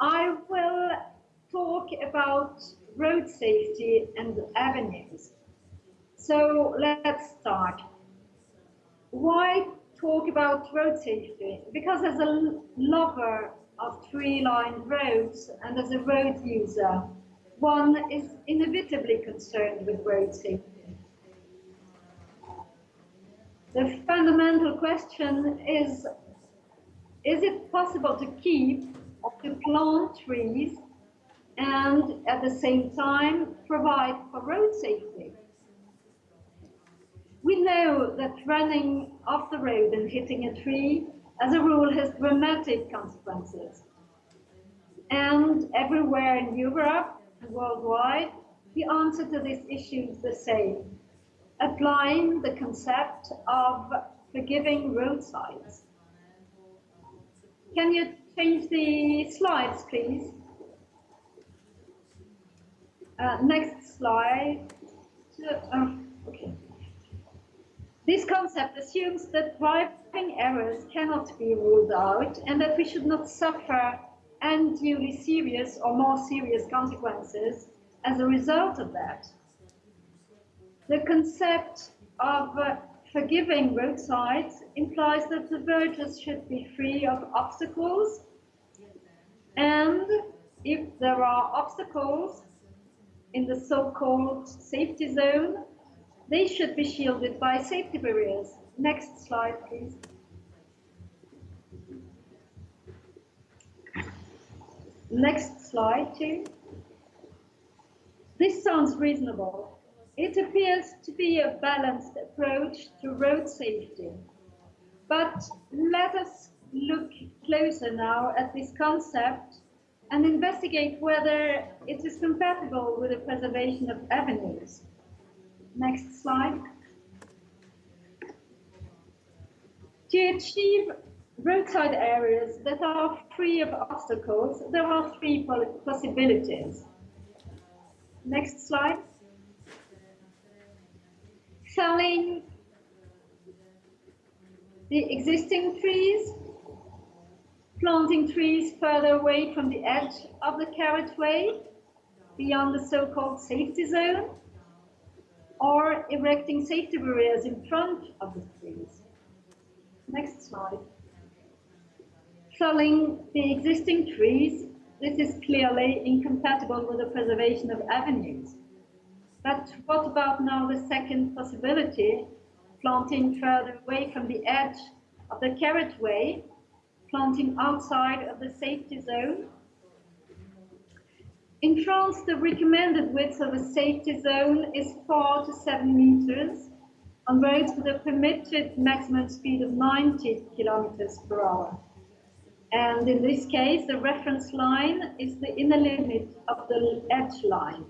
I will talk about road safety and avenues. So let's start. Why talk about road safety? Because as a lover of tree-lined roads and as a road user, one is inevitably concerned with road safety. The fundamental question is, is it possible to keep to plant trees and at the same time provide for road safety? We know that running off the road and hitting a tree, as a rule, has dramatic consequences. And everywhere in Europe and worldwide, the answer to this issue is the same, applying the concept of forgiving roadsides. Can you change the slides, please? Uh, next slide. Uh, okay. This concept assumes that driving errors cannot be ruled out and that we should not suffer unduly serious or more serious consequences as a result of that. The concept of uh, forgiving roadsides implies that the verges should be free of obstacles and if there are obstacles in the so-called safety zone, they should be shielded by safety barriers. Next slide, please. Next slide, too. This sounds reasonable. It appears to be a balanced approach to road safety. But let us look closer now at this concept and investigate whether it is compatible with the preservation of avenues. Next slide. To achieve roadside areas that are free of obstacles, there are three possibilities. Next slide. Felling the existing trees, planting trees further away from the edge of the carriageway, beyond the so-called safety zone, or erecting safety barriers in front of the trees. Next slide. Felling the existing trees, this is clearly incompatible with the preservation of avenues. But what about now the second possibility, planting further away from the edge of the carriageway, planting outside of the safety zone in France, the recommended width of a safety zone is 4 to 7 meters on roads with a permitted maximum speed of 90 kilometers per hour. And in this case, the reference line is the inner limit of the edge line.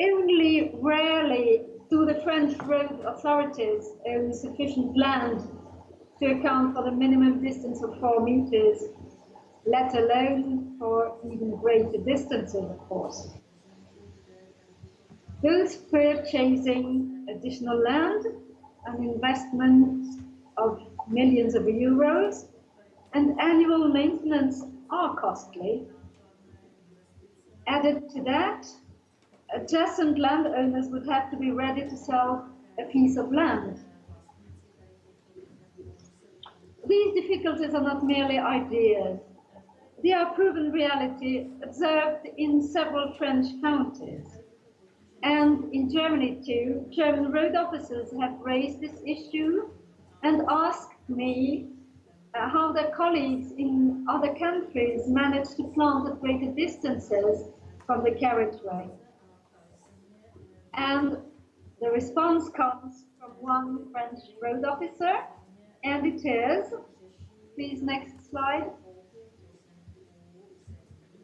Only rarely do the French road authorities own sufficient land to account for the minimum distance of 4 meters let alone for even greater distances, of course. Those purchasing additional land, an investment of millions of euros, and annual maintenance are costly. Added to that, adjacent landowners would have to be ready to sell a piece of land. These difficulties are not merely ideas. They are proven reality observed in several French counties. And in Germany too, German road officers have raised this issue and asked me uh, how their colleagues in other countries manage to plant at greater distances from the carriageway. And the response comes from one French road officer, and it is, please next slide,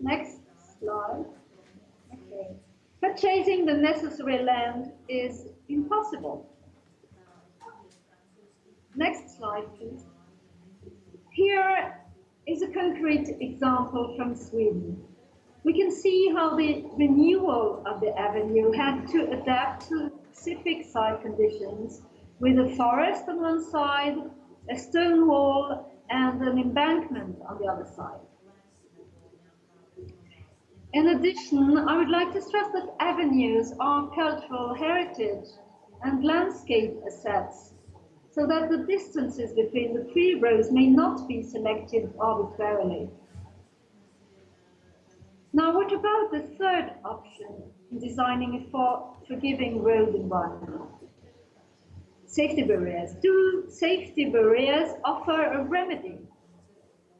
Next slide. Okay. Purchasing the necessary land is impossible. Next slide, please. Here is a concrete example from Sweden. We can see how the renewal of the avenue had to adapt to specific site conditions with a forest on one side, a stone wall, and an embankment on the other side. In addition, I would like to stress that avenues are cultural heritage and landscape assets, so that the distances between the three roads may not be selected arbitrarily. Now, what about the third option in designing a for forgiving road environment? Safety barriers. Do safety barriers offer a remedy?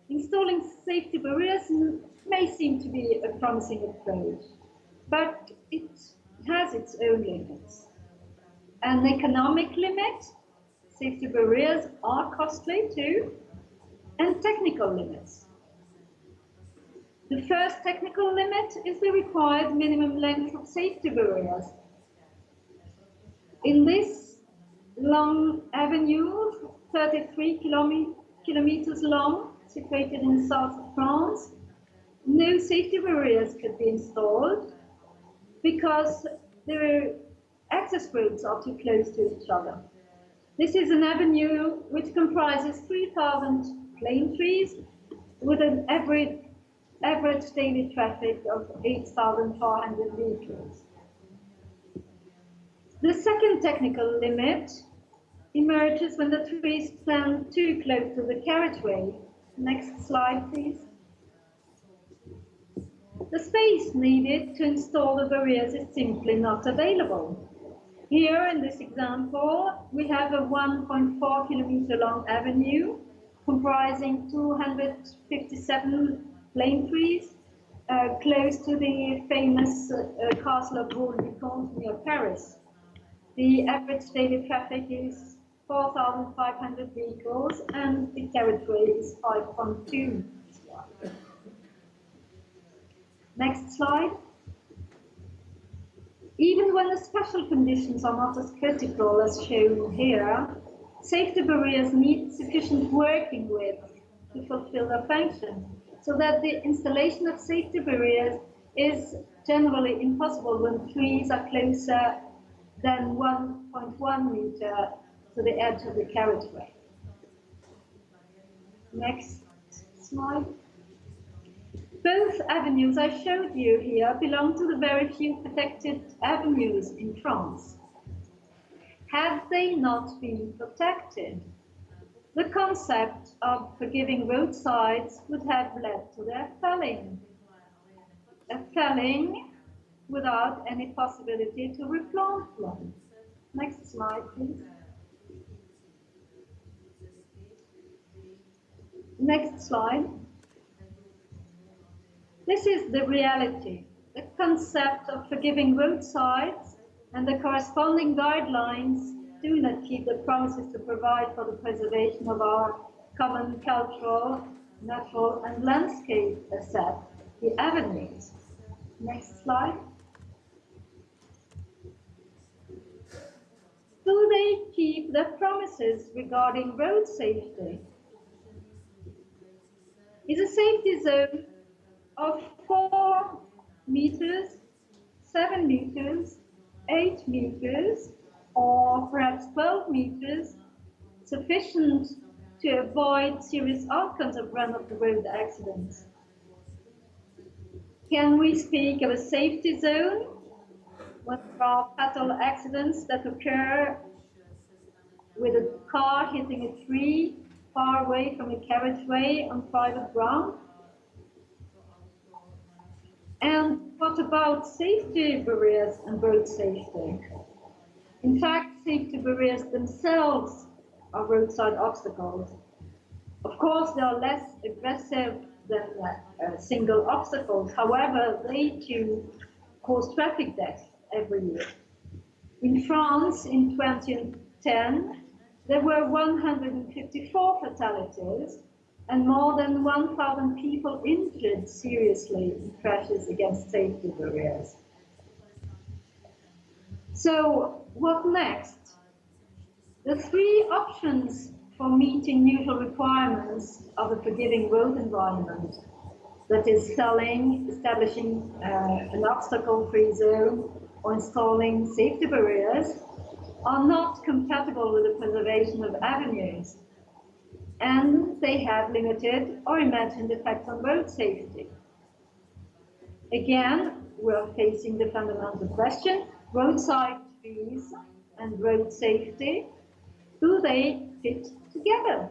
Installing safety barriers may seem to be a promising approach, but it has its own limits. An economic limit, safety barriers are costly too, and technical limits. The first technical limit is the required minimum length of safety barriers. In this long avenue, 33 kilometers long, situated in south of France, no safety barriers could be installed because the access roads are too close to each other. This is an avenue which comprises 3,000 plane trees with an average average daily traffic of 8,400 vehicles. The second technical limit emerges when the trees stand too close to the carriageway. Next slide, please. The space needed to install the barriers is simply not available. Here in this example, we have a 1.4 kilometer long avenue comprising 257 plane trees uh, close to the famous uh, castle of Vaux-le-Vicomte near Paris. The average daily traffic is 4,500 vehicles and the carriageway is 5.2. Next slide. Even when the special conditions are not as critical as shown here, safety barriers need sufficient working width to fulfill their function so that the installation of safety barriers is generally impossible when trees are closer than 1.1 meter to the edge of the carriageway. Next slide. Both avenues I showed you here belong to the very few protected avenues in France. Had they not been protected, the concept of forgiving roadsides would have led to their felling. A felling without any possibility to replant them. Next slide, please. Next slide. This is the reality. The concept of forgiving roadsides and the corresponding guidelines do not keep the promises to provide for the preservation of our common cultural, natural and landscape asset, the avenues. Next slide. Do they keep their promises regarding road safety? Is a safety zone of four meters, seven meters, eight meters, or perhaps 12 meters, sufficient to avoid serious outcomes of run-of-the-road accidents. Can we speak of a safety zone when there are fatal accidents that occur with a car hitting a tree far away from the carriageway on private ground? And what about safety barriers and road safety? In fact, safety barriers themselves are roadside obstacles. Of course, they are less aggressive than uh, single obstacles. However, they too cause traffic deaths every year. In France, in 2010, there were 154 fatalities and more than 1,000 people injured seriously in crashes against safety barriers. So what next? The three options for meeting usual requirements of a forgiving road environment, that is selling, establishing uh, an obstacle-free zone, or installing safety barriers, are not compatible with the preservation of avenues, and they have limited or imagined effects on road safety. Again, we're facing the fundamental question, roadside trees and road safety, do they fit together?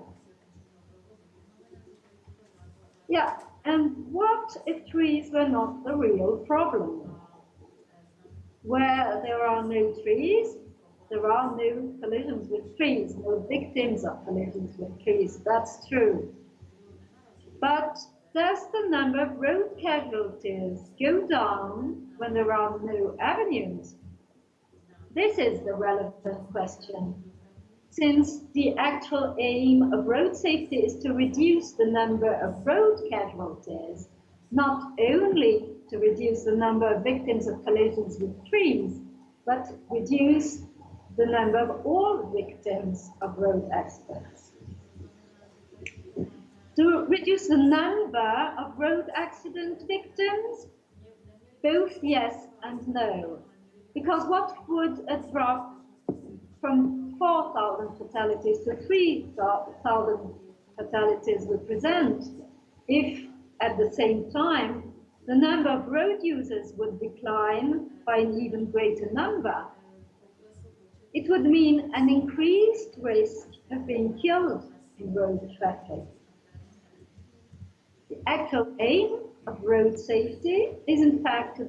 Yeah, and what if trees were not the real problem? Where there are no trees, there are no collisions with trees, no victims of collisions with trees. That's true. But does the number of road casualties go down when there are no avenues? This is the relevant question. Since the actual aim of road safety is to reduce the number of road casualties, not only to reduce the number of victims of collisions with trees, but reduce the number of all victims of road accidents. To reduce the number of road accident victims, both yes and no. Because what would a drop from 4,000 fatalities to 3,000 fatalities represent if at the same time the number of road users would decline by an even greater number? It would mean an increased risk of being killed in road traffic. The actual aim of road safety is in fact to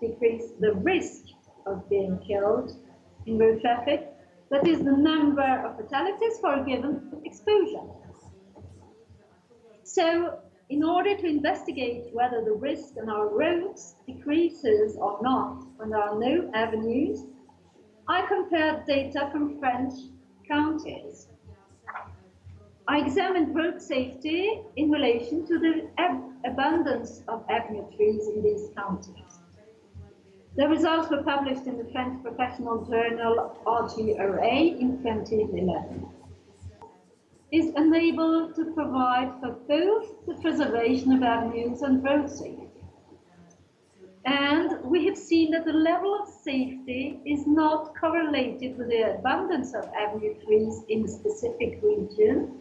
decrease the risk of being killed in road traffic, that is the number of fatalities for a given exposure. So in order to investigate whether the risk on our roads decreases or not when there are no avenues, I compared data from French counties. I examined road safety in relation to the ab abundance of avenue trees in these counties. The results were published in the French professional journal RGRA in 2011. Is unable to provide for both the preservation of avenues and road safety. And we have seen that the level of safety is not correlated with the abundance of avenue trees in a specific region,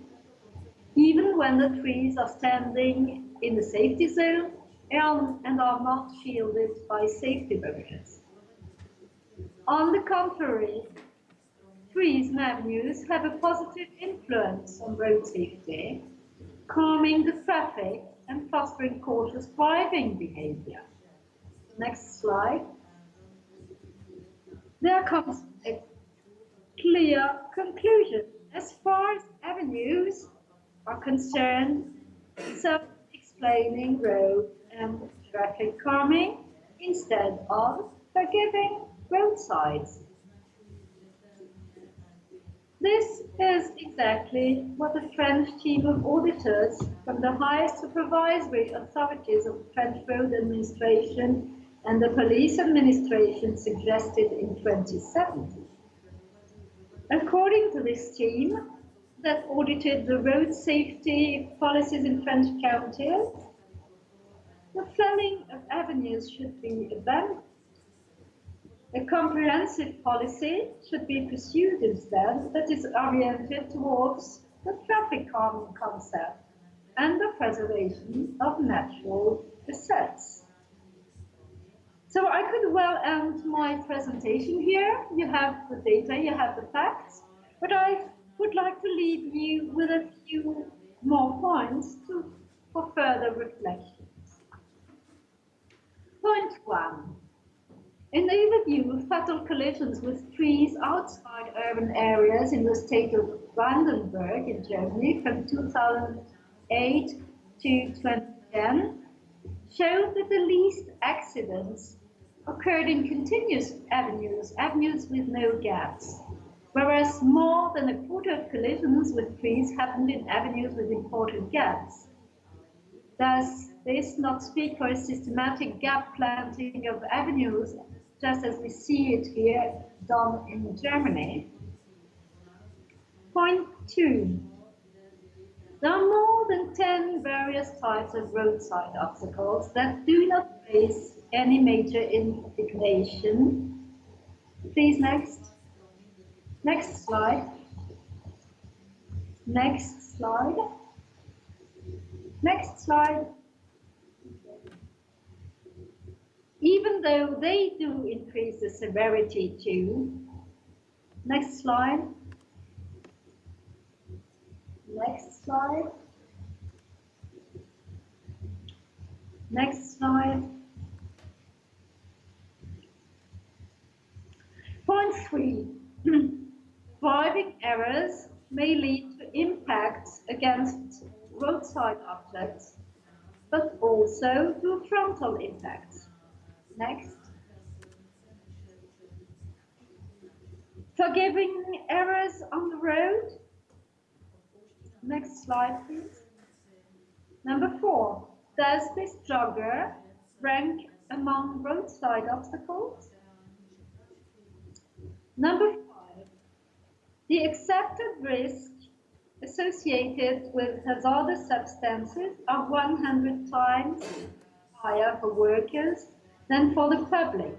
even when the trees are standing in the safety zone and, are not shielded by safety barriers. On the contrary, trees and avenues have a positive influence on road safety, calming the traffic and fostering cautious driving behavior. Next slide. There comes a clear conclusion. As far as avenues are concerned, self-explaining road and traffic calming instead of forgiving roadsides. This is exactly what the French team of auditors from the highest supervisory authorities of French road administration and the police administration suggested in 2017. According to this team that audited the road safety policies in French counties, the flooding of avenues should be abandoned. A comprehensive policy should be pursued instead that is oriented towards the traffic calming concept and the preservation of natural assets. So I could well end my presentation here. You have the data, you have the facts, but I would like to leave you with a few more points to, for further reflection. Point one. An overview of fatal collisions with trees outside urban areas in the state of Brandenburg in Germany from 2008 to 2010 showed that the least accidents occurred in continuous avenues, avenues with no gaps, whereas more than a quarter of collisions with trees happened in avenues with important gaps. Thus, this not speak for a systematic gap planting of avenues, just as we see it here done in Germany. Point two. There are more than 10 various types of roadside obstacles that do not face any major indignation. Please, next. Next slide. Next slide. Next slide. even though they do increase the severity too. Next slide. Next slide. Next slide. Point three, driving errors may lead to impacts against roadside objects, but also to frontal impacts. Next. Forgiving errors on the road. Next slide, please. Number four, does this jogger rank among roadside obstacles? Number five, the accepted risk associated with hazardous substances are 100 times higher for workers than for the public.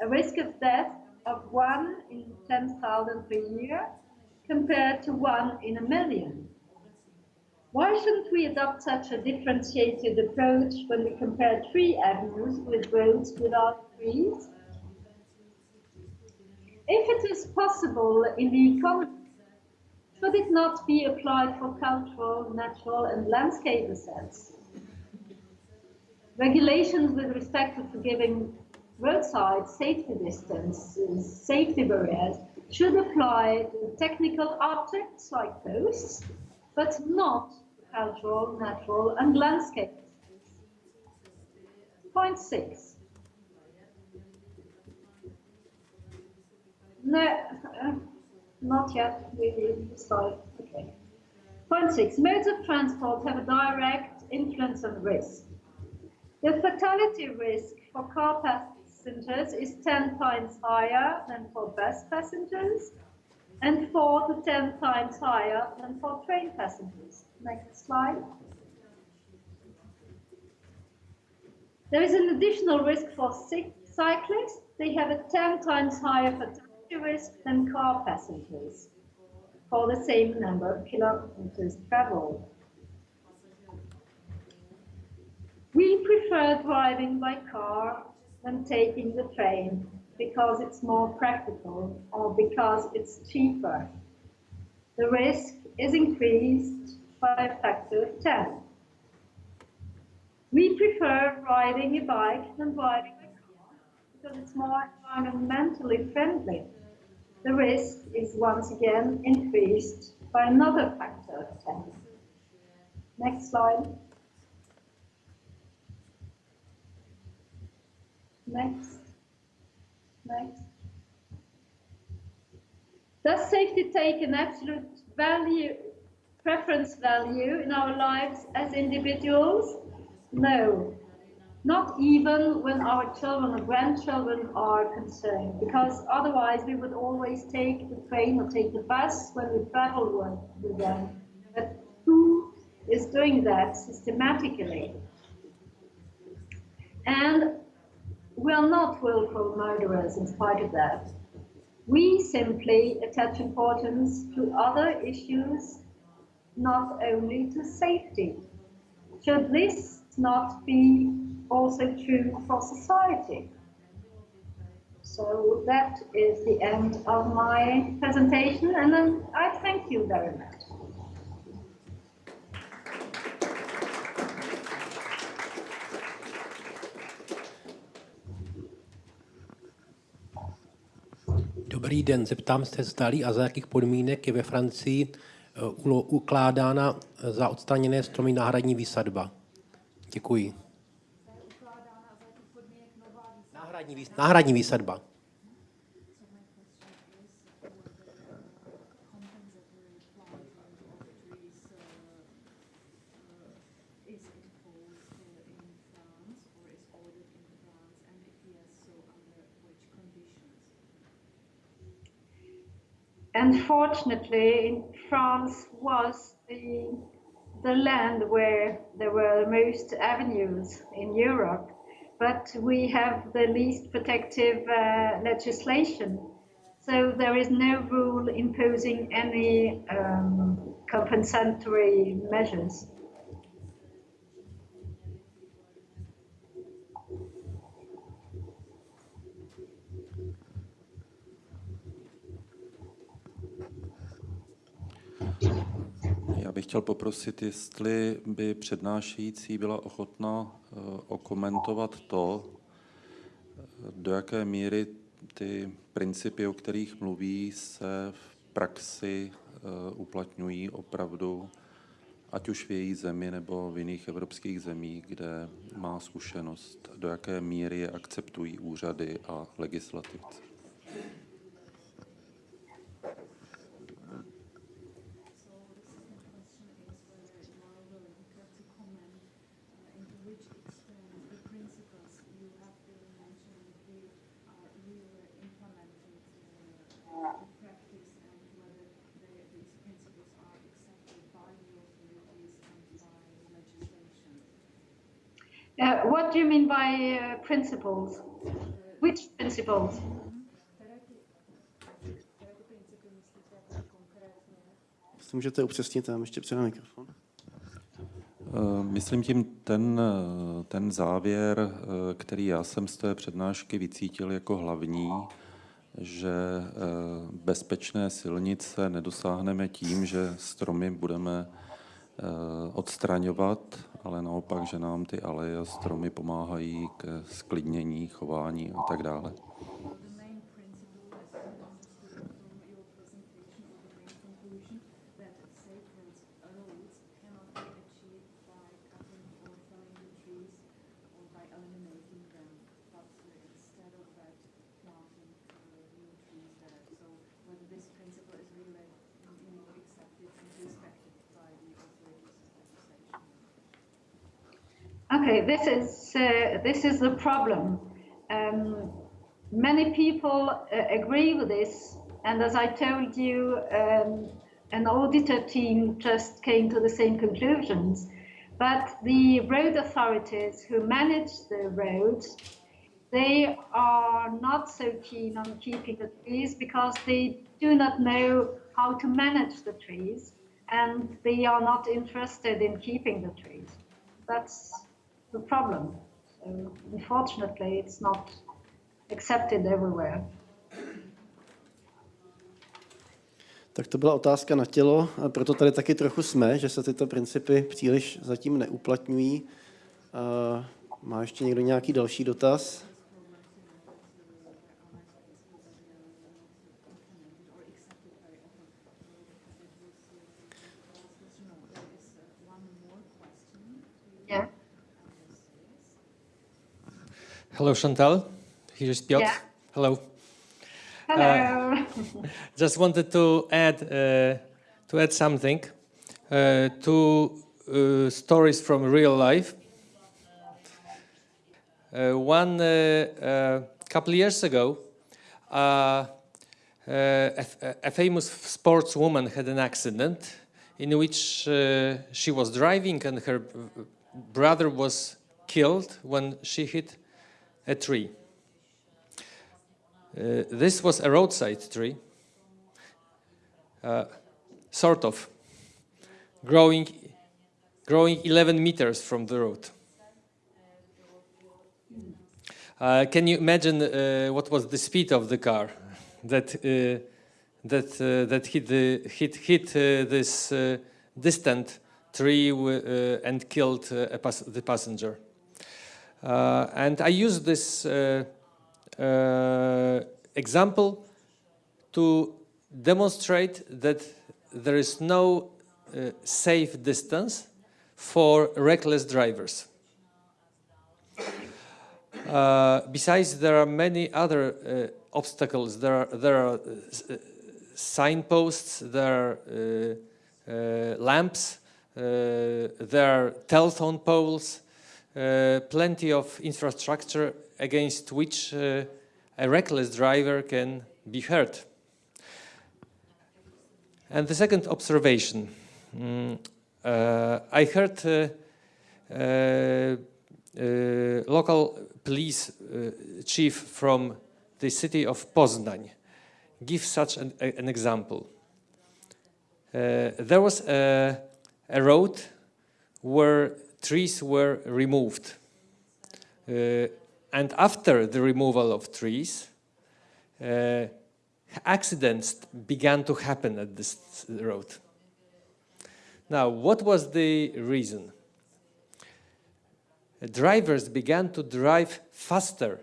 A risk of death of 1 in 10,000 per year compared to 1 in a million. Why shouldn't we adopt such a differentiated approach when we compare tree avenues with roads without trees? If it is possible in the economy, should it not be applied for cultural, natural and landscape assets? Regulations with respect to forgiving roadside safety distances, safety barriers, should apply to technical objects like posts, but not cultural, natural and landscape. assets. Point six. No, uh, not yet. We will start. Okay. Point six. Modes of transport have a direct influence on risk. The fatality risk for car passengers is 10 times higher than for bus passengers and 4 to 10 times higher than for train passengers. Next slide. There is an additional risk for cyclists. They have a 10 times higher fatality risk than car passengers for the same number of kilometers traveled. We prefer driving by car than taking the train because it's more practical or because it's cheaper. The risk is increased by a factor of 10. We prefer riding a bike than riding a car because it's more environmentally friendly. The risk is once again increased by another factor of 10. Next slide. Next. Next. Does safety take an absolute value, preference value in our lives as individuals? No, not even when our children or grandchildren are concerned, because otherwise we would always take the train or take the bus when we travel with them. But who is doing that systematically? And we are not willful murderers in spite of that. We simply attach importance to other issues, not only to safety. Should this not be also true for society? So that is the end of my presentation, and then I thank you very much. Dobrý den, zeptám se, zdali a za jakých podmínek je ve Francii eh, ukládána za odstraněné stromy náhradní výsadba. Děkuji. Náhradní, náhradní výsadba. Unfortunately, France was the, the land where there were the most avenues in Europe, but we have the least protective uh, legislation. So there is no rule imposing any um, compensatory measures. Chtěl poprosit, jestli by přednášející byla ochotna eh, okomentovat to, do jaké míry ty principy, o kterých mluví, se v praxi eh, uplatňují opravdu, ať už v její zemi nebo v jiných evropských zemích, kde má zkušenost, do jaké míry je akceptují úřady a legislativci. Uh, what do you mean by uh, principles? Which principles? Jestli můžete upřesnit, tam ještě před mikrofon. Eh, Myslím tím ten, eh, ten závěr, eh, který já jsem z té přednášky vycítil jako hlavní, že bezpečné silnice nedosáhneme tím, že stromy budeme odstraňovat, ale naopak, že nám ty aleje a stromy pomáhají k sklidnění, chování a tak dále. Okay, this is uh, this is the problem. Um, many people uh, agree with this, and as I told you, um, an auditor team just came to the same conclusions. But the road authorities who manage the roads, they are not so keen on keeping the trees because they do not know how to manage the trees, and they are not interested in keeping the trees. That's the problem. So unfortunately, it's not accepted everywhere. Tak to byla otázka na tělo, a proto tady taky trochu jsme, že se tyto principy příliš zatím neuplatňují. Má ještě někdo nějaký další dotaz? Hello, Chantal. Here's Piotr. Yeah. Hello. Hello. Just wanted to add uh, to add something uh, to uh, stories from real life. Uh, one uh, uh, couple years ago, uh, uh, a, a famous sportswoman had an accident in which uh, she was driving and her uh, brother was killed when she hit a tree. Uh, this was a roadside tree, uh, sort of, growing, growing 11 meters from the road. Uh, can you imagine uh, what was the speed of the car that uh, that uh, that hit the hit hit this distant tree and killed the passenger? Uh, and I use this uh, uh, example to demonstrate that there is no uh, safe distance for reckless drivers. Uh, besides, there are many other uh, obstacles. There are, there are signposts, there are lamps, there are telephone poles, plenty of infrastructure against which uh, a reckless driver can be hurt. And the second observation, mm, uh, I heard uh, uh, uh, local police uh, chief from the city of Poznań give such an, a- an example. Uh, there was a, a road where trees were removed. Uh, and after the removal of trees, uh, accidents began to happen at this road. Now, what was the reason? Drivers began to drive faster,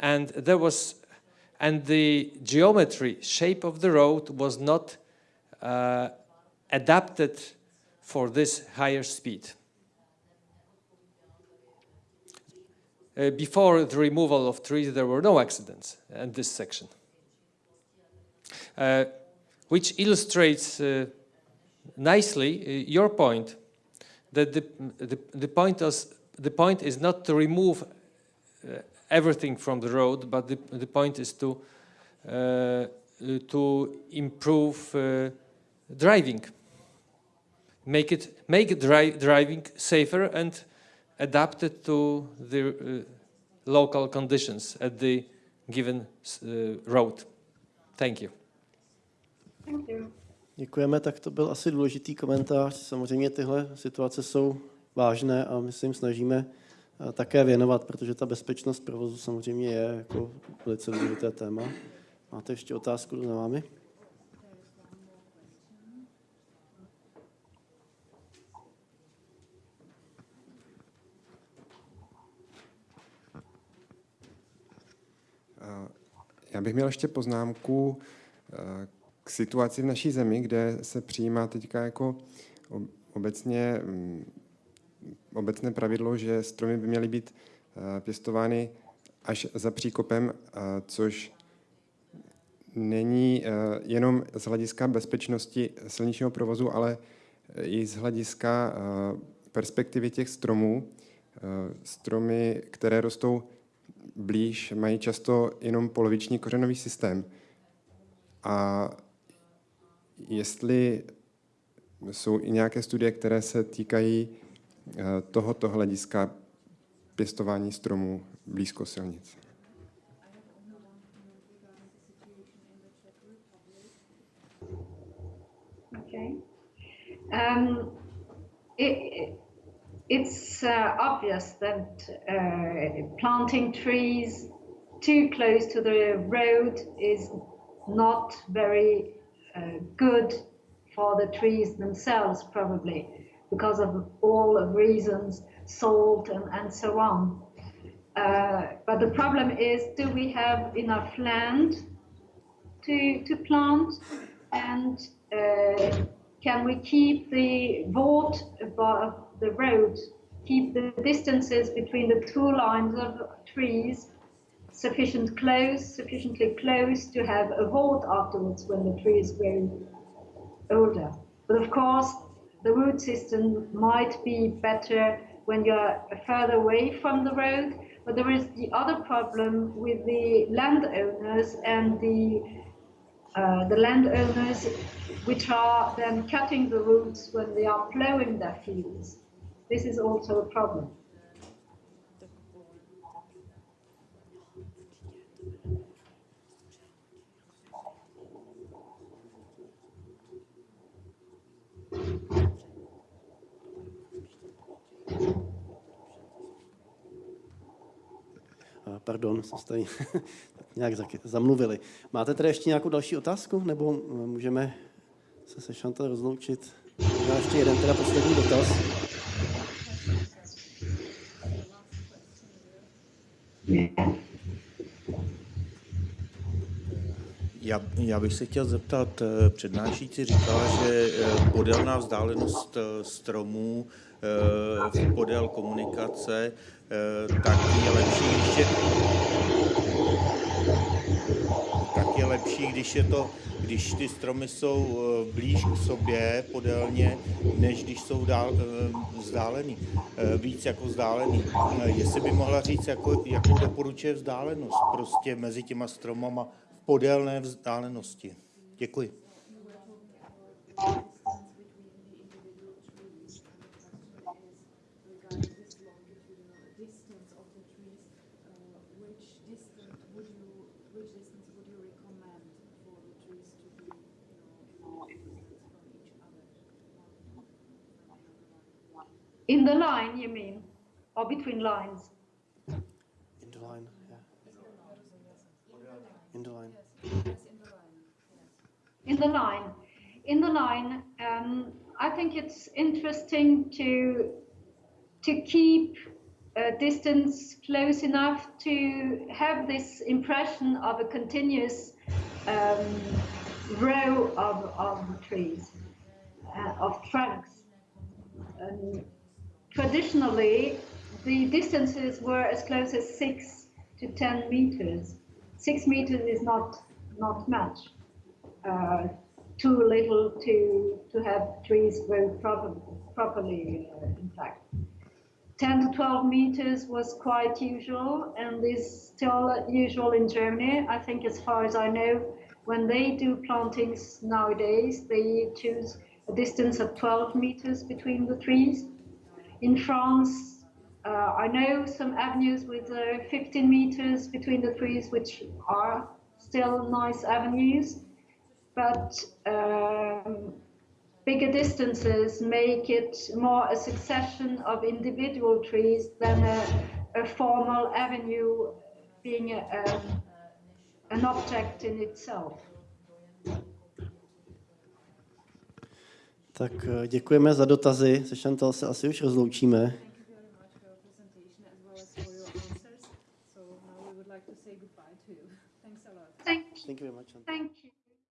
and there was, and the geometry, shape of the road was not uh, adapted for this higher speed. Uh, before the removal of trees, there were no accidents in this section, uh, which illustrates uh, nicely uh, your point that the, the, the, point is, the point is not to remove uh, everything from the road, but the, the point is to, to improve driving. Make it make dri driving safer and adapt it to the uh, local conditions at the given uh, road. Thank you. Thank you. Děkujeme, tak to byl asi důležitý komentář. Samozřejmě tyhle situace jsou vážné a my se jim snažíme eh, také věnovat, protože ta bezpečnost provozu samozřejmě je jako velice důležité téma. Máte ještě otázku za vámi? Já bych měl ještě poznámku eh, k situaci v naší zemi, kde se přijímá teďka jako obecně, mm, obecné pravidlo, že stromy by měly být eh, pěstovány až za příkopem, eh, což není jenom z hlediska bezpečnosti silničního provozu, ale i z hlediska perspektivy těch stromů. Stromy, které rostou blíž, mají často jenom poloviční kořenový systém. A jestli jsou i nějaké studie, které se týkají eh, tohoto hlediska pěstování stromů blízko silnic. Um, it, it's uh, obvious that uh, planting trees too close to the road is not very uh, good for the trees themselves, probably, because of all the reasons, salt and, and so on. Uh, but the problem is, do we have enough land to, to plant? And uh, can we keep the vault above the road, keep the distances between the two lines of trees sufficient close, sufficiently close to have a vault afterwards when the tree is growing older. But of course, the root system might be better when you're further away from the road. But there is the other problem with the landowners and the uh, the landowners which are then cutting the roots when they are plowing their fields. This is also a problem. Pardon, jsme se tady nějak zamluvili. Máte tady ještě nějakou další otázku, nebo můžeme se se Šantal rozloučit? Já ještě jeden teda poslední dotaz. Já, já bych se chtěl zeptat, eh, přednášící říkala, že eh, podélná vzdálenost eh, stromů podél komunikace, tak je lepší, když je, tak je lepší, když je to když ty stromy jsou blíž k sobě podélně, než když jsou dál, vzdálený, víc jako vzdálený. Jestli by mohla říct, jako, jakou doporučuje vzdálenost prostě mezi těma stromama podélné vzdálenosti. Děkuji. In the line, you mean? Or between lines? The line. In the line, um, I think it's interesting to to keep a distance close enough to have this impression of a continuous um, row of, of trees, uh, of trunks. And traditionally, the distances were as close as six to 10 meters. Six meters is not, not much. Uh, too little to, to have trees grow proper, properly, uh, in fact. 10 to 12 meters was quite usual and is still usual in Germany. I think as far as I know, when they do plantings nowadays, they choose a distance of 12 meters between the trees. In France, uh, I know some avenues with uh, 15 meters between the trees, which are still nice avenues, but um, bigger distances make it more a succession of individual trees than a, a formal avenue being a, a, an object in itself. Tak eh, děkujeme za dotazy. Se Chantal se asi už rozloučíme. Thank you very much for your presentation as well as for your answers. So now we would like to say goodbye to you. Thanks a lot. Thank you. Thank you very much. Chantal. Thank you.